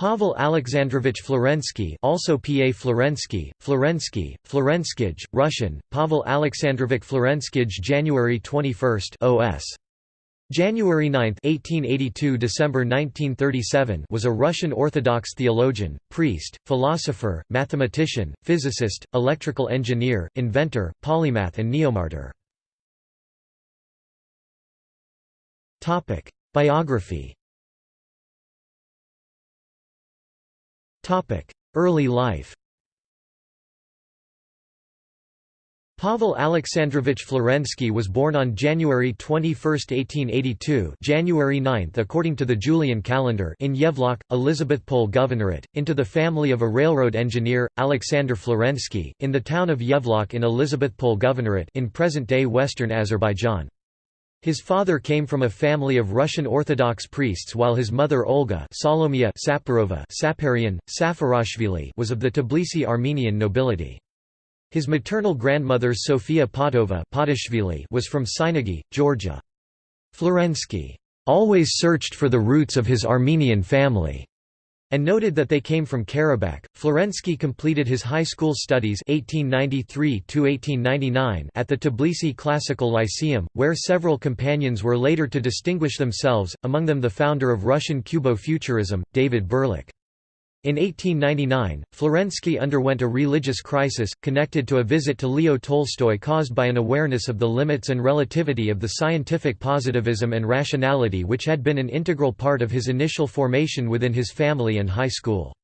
Pavel Alexandrovich Florensky also P.A. Florensky, Florensky, Florenskij, Russian, Pavel Alexandrovich Florenskij January 21 OS. January 9 1882 December 1937 was a Russian Orthodox theologian, priest, philosopher, mathematician, physicist, electrical engineer, inventor, polymath and neomartyr. Biography Early life Pavel Alexandrovich Florensky was born on January 21, 1882 January 9 according to the Julian calendar in Yevlak, Elizabethpol Governorate, into the family of a railroad engineer, Alexander Florensky, in the town of Yevlak in Elizabethpol Governorate in present-day western Azerbaijan. His father came from a family of Russian Orthodox priests while his mother Olga Salomia Saparova Saparian, Safarashvili was of the Tbilisi Armenian nobility. His maternal grandmother Sofia Potova was from Sighnaghi, Georgia. Florensky always searched for the roots of his Armenian family and noted that they came from Karabakh. Florensky completed his high school studies 1893 at the Tbilisi Classical Lyceum, where several companions were later to distinguish themselves, among them the founder of Russian Cubo-Futurism, David Burliuk. In 1899, Florensky underwent a religious crisis, connected to a visit to Leo Tolstoy caused by an awareness of the limits and relativity of the scientific positivism and rationality which had been an integral part of his initial formation within his family and high school.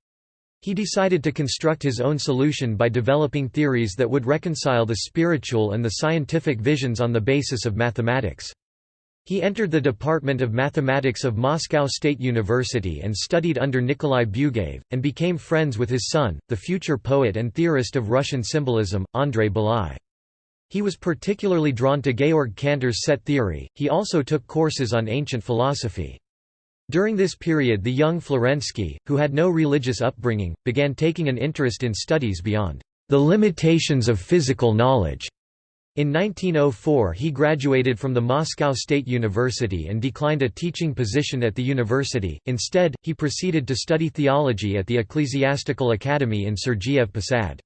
He decided to construct his own solution by developing theories that would reconcile the spiritual and the scientific visions on the basis of mathematics. He entered the Department of Mathematics of Moscow State University and studied under Nikolai Bugaev, and became friends with his son, the future poet and theorist of Russian symbolism, Andrei Bely. He was particularly drawn to Georg Cantor's set theory, he also took courses on ancient philosophy. During this period the young Florensky, who had no religious upbringing, began taking an interest in studies beyond the limitations of physical knowledge. In 1904 he graduated from the Moscow State University and declined a teaching position at the university, instead, he proceeded to study theology at the Ecclesiastical Academy in Sergiev Posad.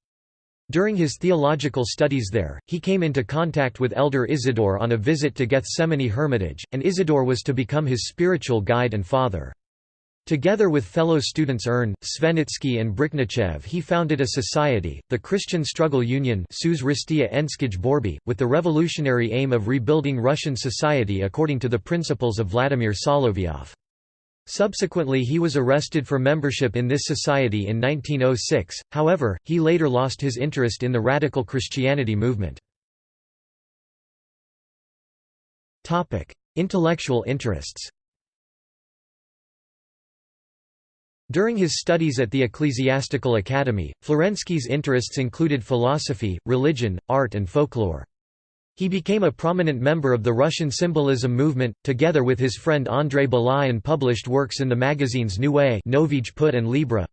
During his theological studies there, he came into contact with Elder Isidore on a visit to Gethsemane Hermitage, and Isidore was to become his spiritual guide and father. Together with fellow students Ern, Svenitsky and Brikhnichev he founded a society, the Christian Struggle Union with the revolutionary aim of rebuilding Russian society according to the principles of Vladimir Solovyov. Subsequently he was arrested for membership in this society in 1906, however, he later lost his interest in the radical Christianity movement. Intellectual interests During his studies at the Ecclesiastical Academy, Florensky's interests included philosophy, religion, art and folklore. He became a prominent member of the Russian symbolism movement, together with his friend Andrei Bely and published works in the magazines Novij Put and Libra.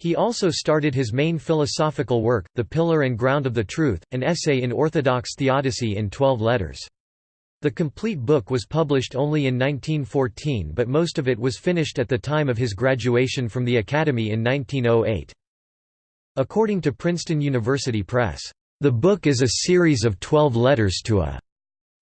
He also started his main philosophical work, The Pillar and Ground of the Truth, an essay in Orthodox theodicy in twelve letters. The complete book was published only in 1914 but most of it was finished at the time of his graduation from the Academy in 1908. According to Princeton University Press, "...the book is a series of twelve letters to a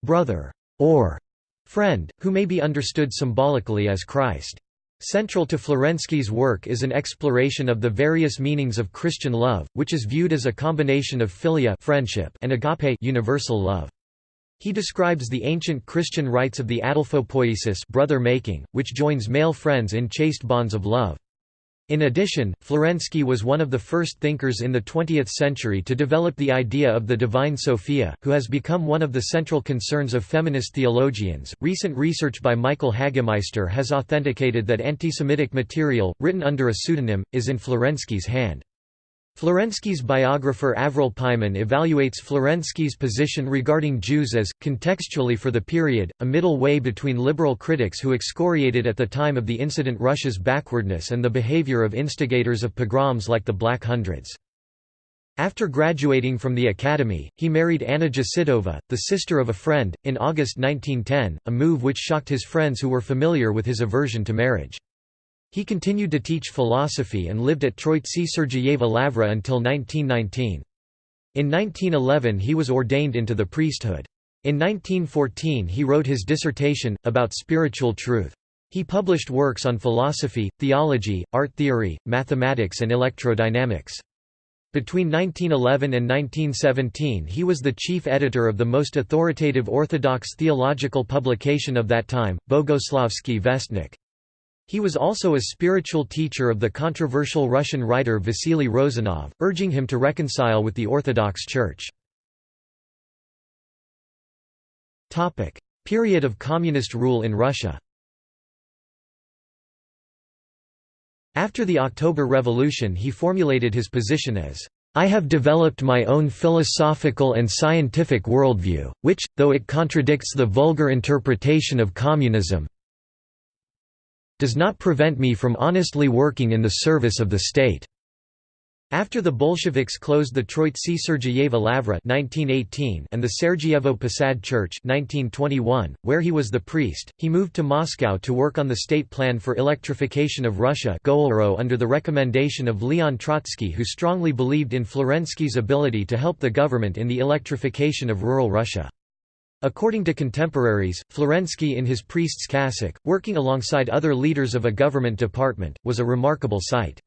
brother or friend, who may be understood symbolically as Christ." Central to Florensky's work is an exploration of the various meanings of Christian love, which is viewed as a combination of philia friendship and agape universal love. He describes the ancient Christian rites of the adelphopoiesis brother-making, which joins male friends in chaste bonds of love. In addition, Florensky was one of the first thinkers in the 20th century to develop the idea of the divine Sophia, who has become one of the central concerns of feminist theologians. Recent research by Michael Hagemeister has authenticated that antisemitic material, written under a pseudonym, is in Florensky's hand. Florensky's biographer Avril Pyman evaluates Florensky's position regarding Jews as, contextually for the period, a middle way between liberal critics who excoriated at the time of the incident Russia's backwardness and the behavior of instigators of pogroms like the Black Hundreds. After graduating from the academy, he married Anna Jasidova, the sister of a friend, in August 1910, a move which shocked his friends who were familiar with his aversion to marriage. He continued to teach philosophy and lived at Troitsi Sergeyeva Lavra until 1919. In 1911 he was ordained into the priesthood. In 1914 he wrote his dissertation, about spiritual truth. He published works on philosophy, theology, art theory, mathematics and electrodynamics. Between 1911 and 1917 he was the chief editor of the most authoritative Orthodox theological publication of that time, Bogoslovskii Vestnik. He was also a spiritual teacher of the controversial Russian writer Vasily Rozanov, urging him to reconcile with the Orthodox Church. Period of communist rule in Russia After the October Revolution he formulated his position as, "...I have developed my own philosophical and scientific worldview, which, though it contradicts the vulgar interpretation of communism, does not prevent me from honestly working in the service of the state." After the Bolsheviks closed the Troitsi Sergeyeva Lavra and the Sergeyevo Posad Church 1921, where he was the priest, he moved to Moscow to work on the state plan for electrification of Russia under the recommendation of Leon Trotsky who strongly believed in Florensky's ability to help the government in the electrification of rural Russia. According to contemporaries, Florensky in his priest's cassock, working alongside other leaders of a government department, was a remarkable sight.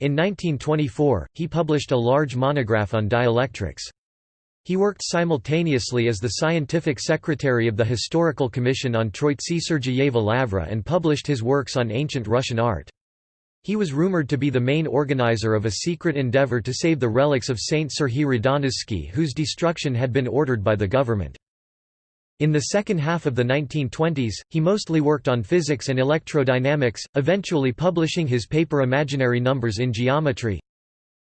In 1924, he published a large monograph on dielectrics. He worked simultaneously as the scientific secretary of the Historical Commission on Troitsi Sergeyeva Lavra and published his works on ancient Russian art. He was rumored to be the main organizer of a secret endeavor to save the relics of Saint Serhiy Radonezhsky whose destruction had been ordered by the government. In the second half of the 1920s, he mostly worked on physics and electrodynamics, eventually publishing his paper Imaginary Numbers in Geometry.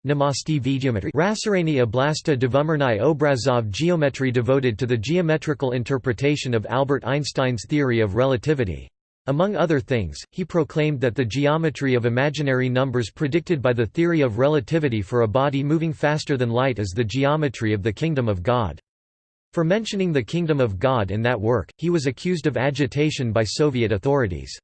Namaste Geometry Rasarani Oblasta Dvumernai Obrazov Geometry devoted to the geometrical interpretation of Albert Einstein's theory of relativity. Among other things, he proclaimed that the geometry of imaginary numbers predicted by the theory of relativity for a body moving faster than light is the geometry of the kingdom of God. For mentioning the Kingdom of God in that work, he was accused of agitation by Soviet authorities.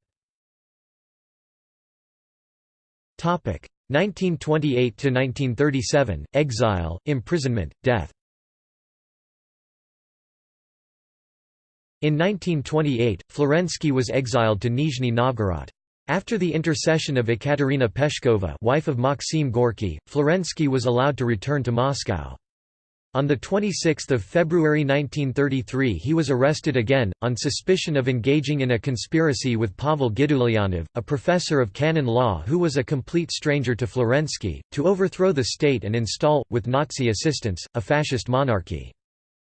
1928–1937, exile, imprisonment, death In 1928, Florensky was exiled to Nizhny Novgorod. After the intercession of Ekaterina Peshkova wife of Maxim Gorky, Florensky was allowed to return to Moscow. On 26 February 1933 he was arrested again, on suspicion of engaging in a conspiracy with Pavel Gidulyanov, a professor of canon law who was a complete stranger to Florensky, to overthrow the state and install, with Nazi assistance, a fascist monarchy.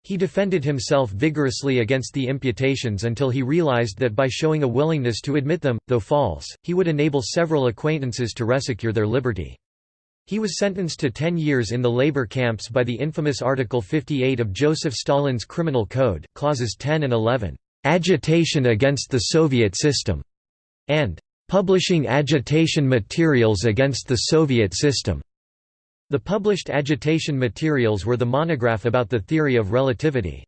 He defended himself vigorously against the imputations until he realized that by showing a willingness to admit them, though false, he would enable several acquaintances to resecure their liberty. He was sentenced to 10 years in the labor camps by the infamous Article 58 of Joseph Stalin's Criminal Code, clauses 10 and 11, "...agitation against the Soviet system", and "...publishing agitation materials against the Soviet system". The published agitation materials were the monograph about the theory of relativity.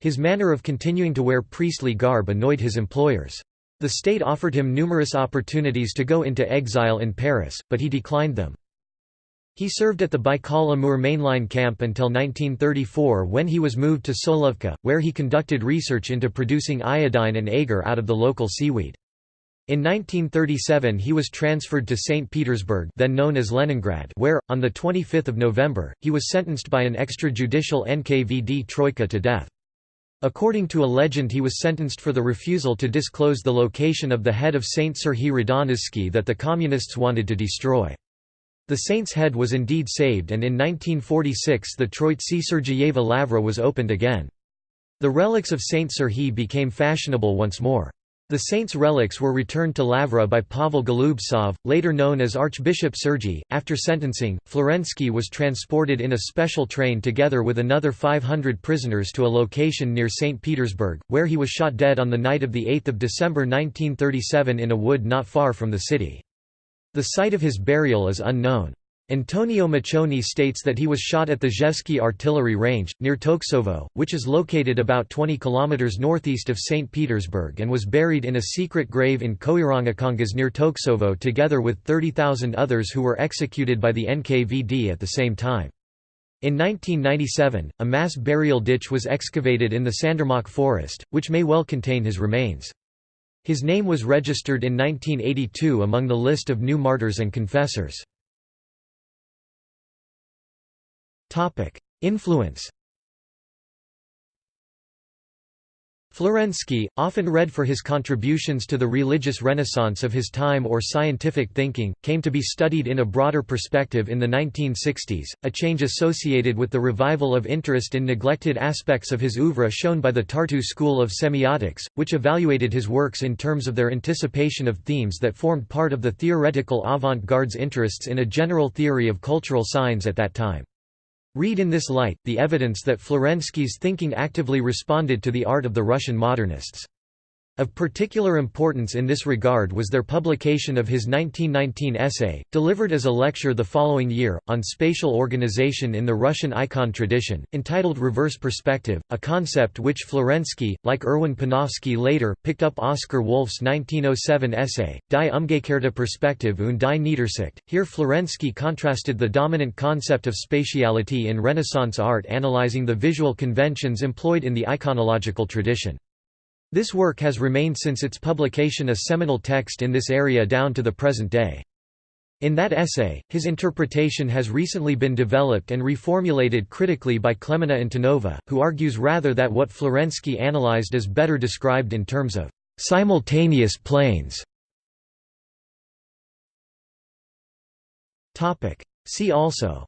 His manner of continuing to wear priestly garb annoyed his employers. The state offered him numerous opportunities to go into exile in Paris, but he declined them. He served at the Baikal-Amur mainline camp until 1934 when he was moved to Solovki, where he conducted research into producing iodine and agar out of the local seaweed. In 1937 he was transferred to St. Petersburg then known as Leningrad where, on 25 November, he was sentenced by an extrajudicial NKVD troika to death. According to a legend he was sentenced for the refusal to disclose the location of the head of Saint Serhiy Radonezhsky that the Communists wanted to destroy. The saint's head was indeed saved and in 1946 the Troitsi Sergeyeva Lavra was opened again. The relics of Saint Serhiy became fashionable once more. The saint's relics were returned to Lavra by Pavel Golubtsov, later known as Archbishop Sergiy. After sentencing, Florensky was transported in a special train together with another 500 prisoners to a location near St. Petersburg, where he was shot dead on the night of 8 December 1937 in a wood not far from the city. The site of his burial is unknown. Antonio Maccioni states that he was shot at the Rzhevsky artillery range, near Toksovo, which is located about 20 km northeast of St. Petersburg and was buried in a secret grave in Koirangakangas near Toksovo together with 30,000 others who were executed by the NKVD at the same time. In 1997, a mass burial ditch was excavated in the Sandarmokh forest, which may well contain his remains. His name was registered in 1982 among the list of new martyrs and confessors. Influence Florensky, often read for his contributions to the religious renaissance of his time or scientific thinking, came to be studied in a broader perspective in the 1960s, a change associated with the revival of interest in neglected aspects of his oeuvre shown by the Tartu school of semiotics, which evaluated his works in terms of their anticipation of themes that formed part of the theoretical avant-garde's interests in a general theory of cultural signs at that time. Read in this light, the evidence that Florensky's thinking actively responded to the art of the Russian modernists. Of particular importance in this regard was their publication of his 1919 essay, delivered as a lecture the following year, on spatial organization in the Russian icon tradition, entitled Reverse Perspective, a concept which Florensky, like Erwin Panofsky later, picked up Oskar Wulff's 1907 essay, Die umgekehrte Perspektive und die Niedersicht. Here Florensky contrasted the dominant concept of spatiality in Renaissance art analyzing the visual conventions employed in the iconological tradition. This work has remained since its publication a seminal text in this area down to the present day. In that essay, his interpretation has recently been developed and reformulated critically by Clemena Antonova, who argues rather that what Florensky analyzed is better described in terms of simultaneous planes. See also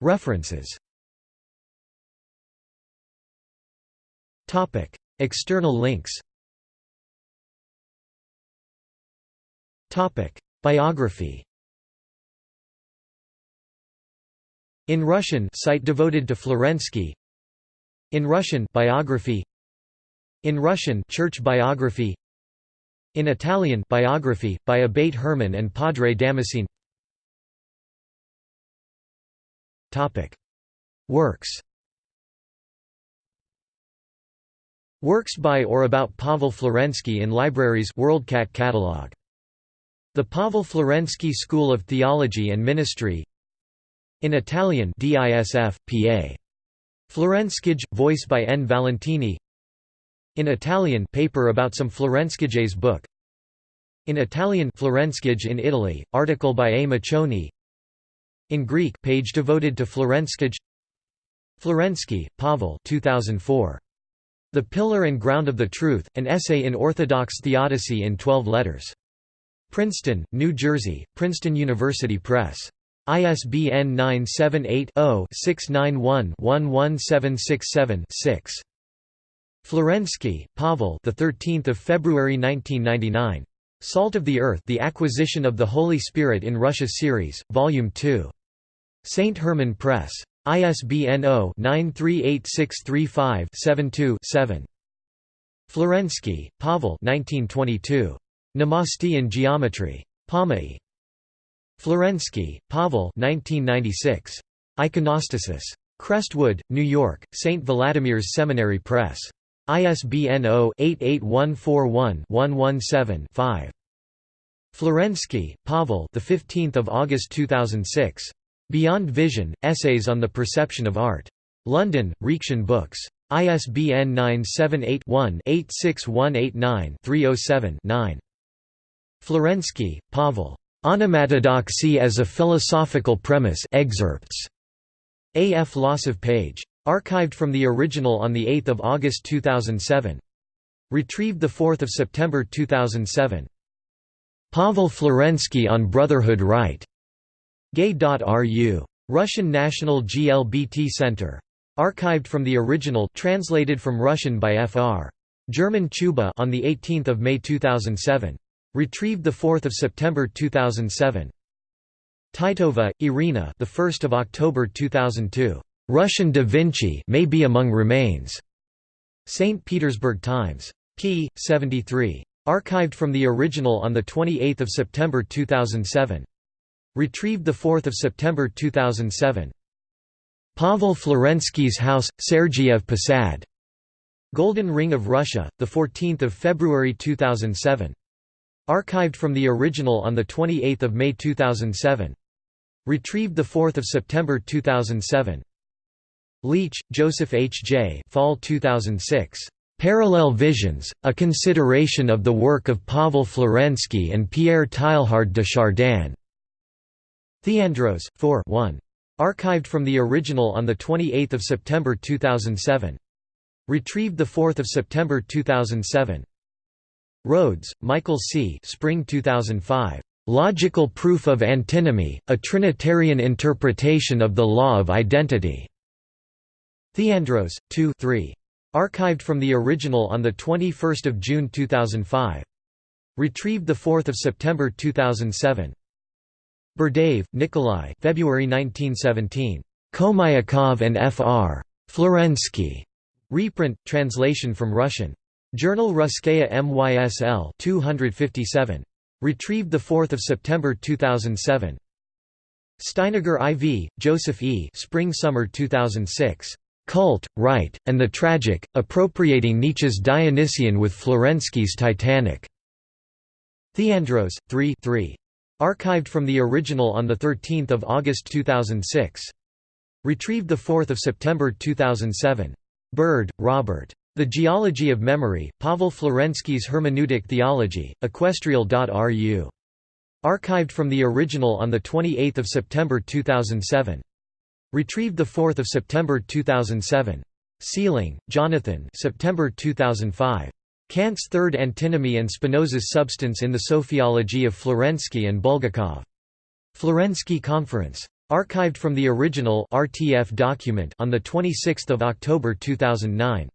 References External links. Topic: Biography. In Russian, site devoted to Florensky. In Russian, biography. In Russian, church biography. In Italian, biography by Abate Herman and Padre Damascene. Topic: Works. Works by or about Pavel Florensky in libraries WorldCat catalog. The Pavel Florensky School of Theology and Ministry In Italian DISF, PA. Florenskij, voice by N. Valentini In Italian paper about some Florenskijes book In Italian Florenskij in Italy, article by A. Maccioni In Greek page devoted to Florenskij Florensky, Pavel 2004. The Pillar and Ground of the Truth, an essay in Orthodox theodicy in 12 letters. Princeton, New Jersey, Princeton University Press. ISBN 978-0-691-11767-6. Florensky, Pavel the 13th of February 1999. Salt of the Earth: The Acquisition of the Holy Spirit in Russia series, Volume 2. St. Herman Press. ISBN 0-938635-72-7. Florensky, Pavel 1922. Namaste in Geometry. Pomai. Florensky, Pavel 1996. Iconostasis. Crestwood, New York, St. Vladimir's Seminary Press. ISBN 0-88141-117-5. Florensky, Pavel the 15th of August 2006. Beyond Vision, Essays on the Perception of Art. London, Reaktion Books. ISBN 978-1-86189-307-9. Florensky, Pavel. Onomatodoxy as a Philosophical Premise excerpts. A. F. Losev page. Archived from the original on 8 August 2007. Retrieved 4 September 2007. Pavel Florensky on Brotherhood Rite. Gay.ru. Russian National GLBT Center. Archived from the original translated from Russian by Fr. German Ciuba on the 18th of May 2007. Retrieved the 4th of September 2007. Titova, Irina, the 1st of October 2002. Russian Da Vinci may be among remains. St. Petersburg Times. p. 73. Archived from the original on 28 September 2007. Retrieved 4 September 2007. Pavel Florensky's house, Sergiev Posad. Golden Ring of Russia, 14 February 2007. Archived from the original on 28 May 2007. Retrieved 4 September 2007. Leach, Joseph H. J. Fall 2006. Parallel Visions, a consideration of the work of Pavel Florensky and Pierre Teilhard de Chardin. Theandros, 4 1. Archived from the original on 28 September 2007. Retrieved 4 September 2007. Rhodes, Michael C. Spring 2005. Logical Proof of Antinomy, a Trinitarian Interpretation of the Law of Identity. Theandros, 2 3. Archived from the original on 21 June 2005. Retrieved 4 September 2007. Berdyaev, Nikolai February 1917. Khomyakov and Fr. Florensky. Reprint, translation from Russian. Journal Russkaya MYSL 257. Retrieved 4 September 2007. Steiniger IV, Joseph E. Spring-Summer 2006. Cult, Rite, and the Tragic, Appropriating Nietzsche's Dionysian with Florensky's Titanic. Theandros, 3 3. Archived from the original on 13 August 2006. Retrieved 4 September 2007. Bird, Robert. The Geology of Memory, Pavel Florensky's Hermeneutic Theology, equestrial.ru. Archived from the original on 28 September 2007. Retrieved 4 September 2007. Seiling, Jonathan September 2005. Kant's Third Antinomy and Spinoza's Substance in the Sophiology of Florensky and Bulgakov. Florensky Conference. Archived from the original RTF document on 26 October 2009.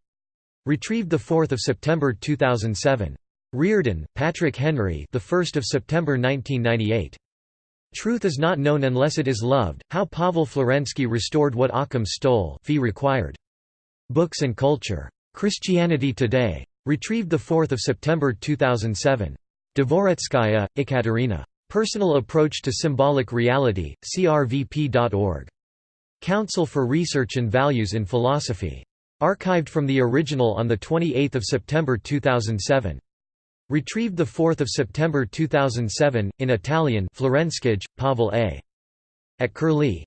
Retrieved 4 September 2007. Reardon, Patrick Henry the 1st of September 1998. Truth is not known unless it is loved, how Pavel Florensky restored what Occam stole fee required. Books and Culture. Christianity Today. Retrieved 4 September 2007. Dvoretskaya, Ekaterina. Personal Approach to Symbolic Reality, crvp.org. Council for Research and Values in Philosophy. Archived from the original on 28 September 2007. Retrieved 4 September 2007, in Italian Florenskij, Pavel A. At Curlie.